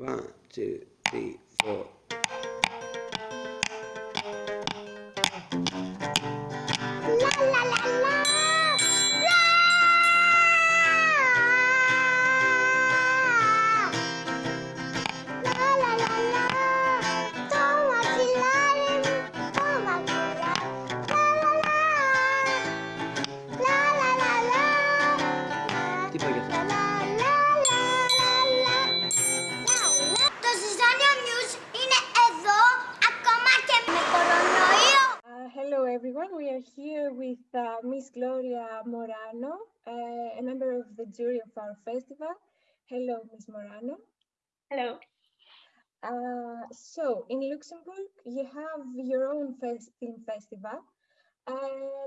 One, two, three, four. Here with uh, Miss Gloria Morano, uh, a member of the jury of our festival. Hello, Miss Morano. Hello. Uh, so, in Luxembourg, you have your own fest film festival uh,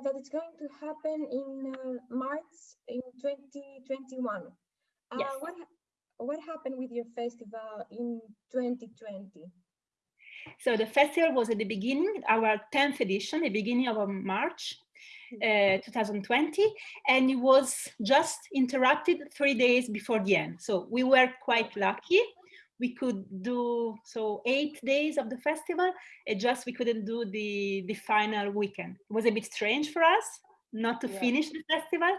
that is going to happen in uh, March in 2021. Uh, Yes. what, what happened with your festival in 2020? So the festival was at the beginning, our 10th edition, the beginning of um, March uh, 2020, and it was just interrupted three days before the end. So we were quite lucky. We could do so eight days of the festival, and just we couldn't do the the final weekend. It was a bit strange for us not to Yeah. finish the festival,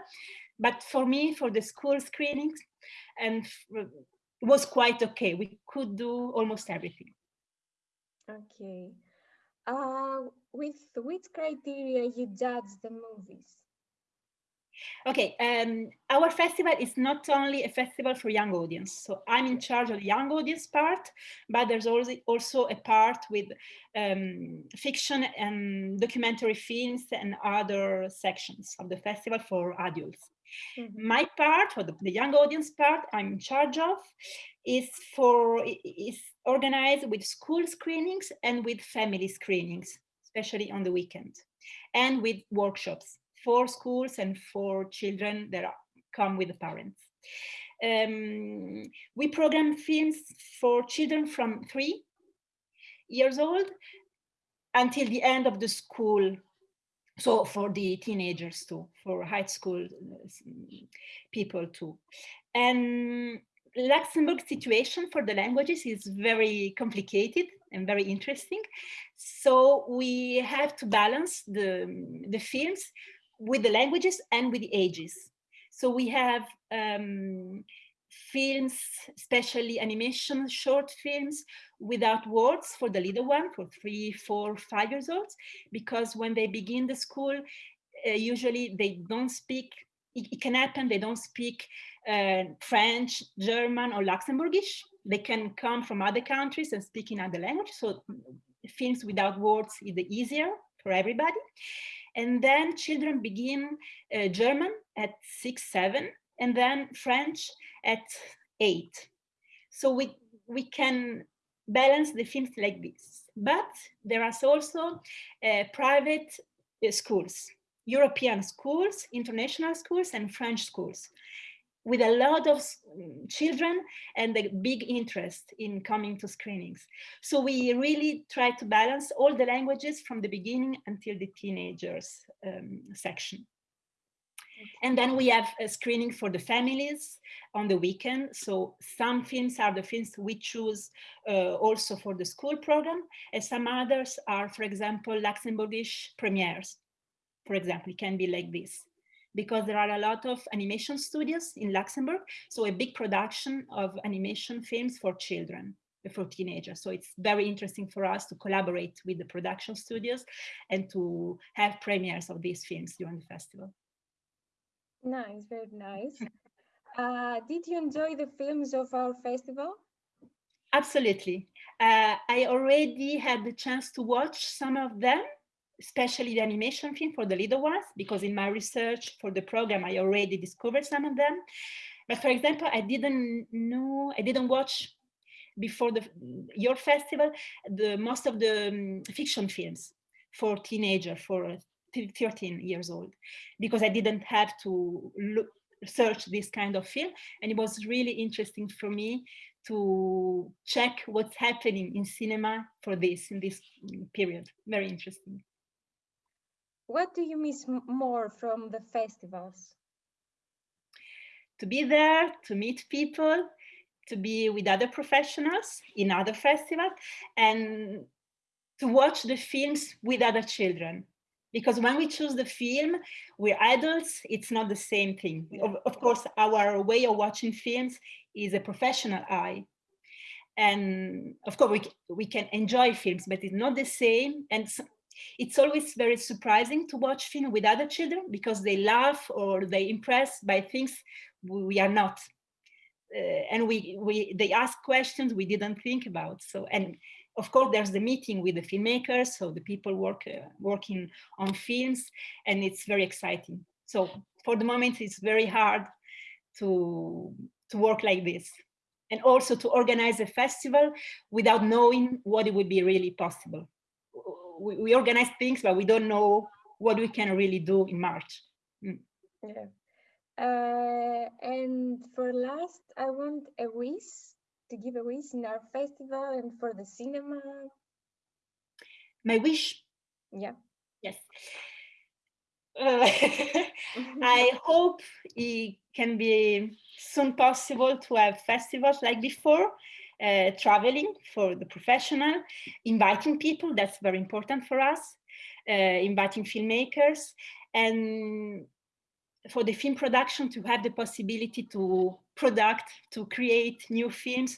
but for me, for the school screenings, and it was quite okay. We could do almost everything. Okay. Uh, with which criteria you judge the movies? Okay, um, our festival is not only a festival for young audience. So I'm in charge of the young audience part, but there's also also a part with um, fiction and documentary films and other sections of the festival for adults. Mhm. My part, or the, the young audience part, I'm in charge of, is for is organized with school screenings and with family screenings, especially on the weekend, and with workshops for schools and for children that are, come with the parents. Um, we program films for children from three years old until the end of the school so for the teenagers too for high school uh, people too. And luxembourg situation for the languages is very complicated and very interesting. So we have to balance the the films with the languages and with the ages. So we have um, films especially animation short films without words for the little one for three four five years old because when they begin the school, uh, usually they don't speak, it, it can happen they don't speak uh, French, German, or Luxembourgish. They can come from other countries and speak in other language. So films without words is the easier for everybody. And then children begin uh, German at six, seven, and then French at eight. So we, we can balance the films like this. But there are also uh, private uh, schools, European schools, international schools, and French schools, with a lot of children and a big interest in coming to screenings. So we really try to balance all the languages from the beginning until the teenagers um, section. And then we have a screening for the families on the weekend. So some films are the films we choose uh, also for the school program, and some others are, for example, Luxembourgish premieres. For example, it can be like this. Because there are a lot of animation studios in Luxembourg, so a big production of animation films for children, for teenagers. So it's very interesting for us to collaborate with the production studios and to have premieres of these films during the festival. Nice, very nice. Uh, did you enjoy the films of our festival? Absolutely. Uh, I already had the chance to watch some of them, especially the animation film for the little ones, because in my research for the program, I already discovered some of them. But for example, I didn't know, I didn't watch before the your festival, the most of the um, fiction films for teenager, for 13 years old, because I didn't have to look, search this kind of film. And it was really interesting for me to check what's happening in cinema for this in this mm, period. Very interesting. What do you miss more from the festivals? To be there, to meet people, to be with other professionals in other festivals and to watch the films with other children. Because when we choose the film, we're adults, it's not the same thing. Of, of course, our way of watching films is a professional eye. And of course, we, we can enjoy films, but it's not the same. And it's always very surprising to watch film with other children because they laugh or they impress by things we are not. Uh, and we, we they ask questions we didn't think about. So and of course there's the meeting with the filmmakers, so the people work uh, working on films, and it's very exciting. So for the moment, it's very hard to to work like this, and also to organize a festival without knowing what it would be really possible we, we organize things, but we don't know what we can really do in March. Mm. Yeah. Uh, and for last, I want a wish to give a wish in our festival and for the cinema. My wish? Yeah. Yes. Uh, I hope it can be soon possible to have festivals like before uh, traveling for the professional, inviting people, that's very important for us, uh, inviting filmmakers, and for the film production to have the possibility to product, to create new films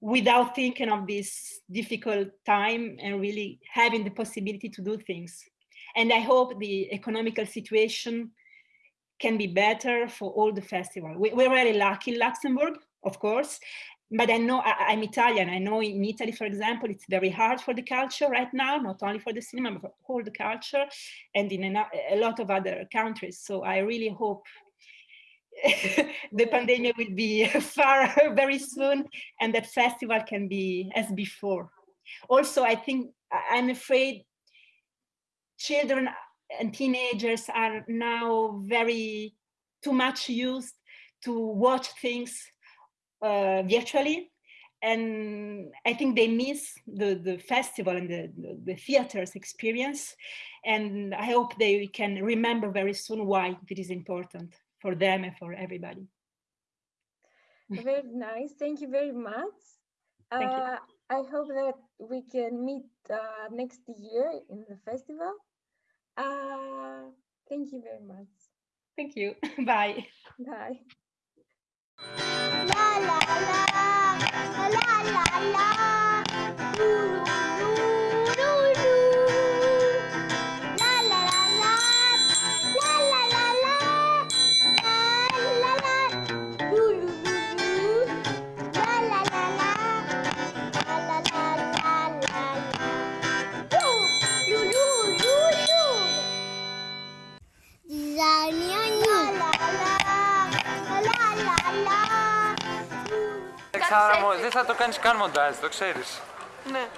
without thinking of this difficult time and really having the possibility to do things. And I hope the economical situation can be better for all the festival. We, are really lucky in Luxembourg, of course, but I know I, am Italian. I know in Italy, for example, it's very hard for the culture right now, not only for the cinema, but for all the culture and in a, a lot of other countries. So I really hope the pandemic will be far very soon and that festival can be as before. Also, I think I'm afraid children and teenagers are now very too much used to watch things uh, virtually. And I think they miss the, the festival and the, the, the theater's experience. And I hope they can remember very soon why it is important for them and for everybody. Very nice. Thank you very much. Thank uh, I hope that we can meet uh, next year in the festival. Uh, thank you very much. Thank you. Bye. Bye. La la la, la la la la, Δεν, ξαναμο- δεν θα το κάνεις καν μοντάζ, το ξέρεις. Ναι.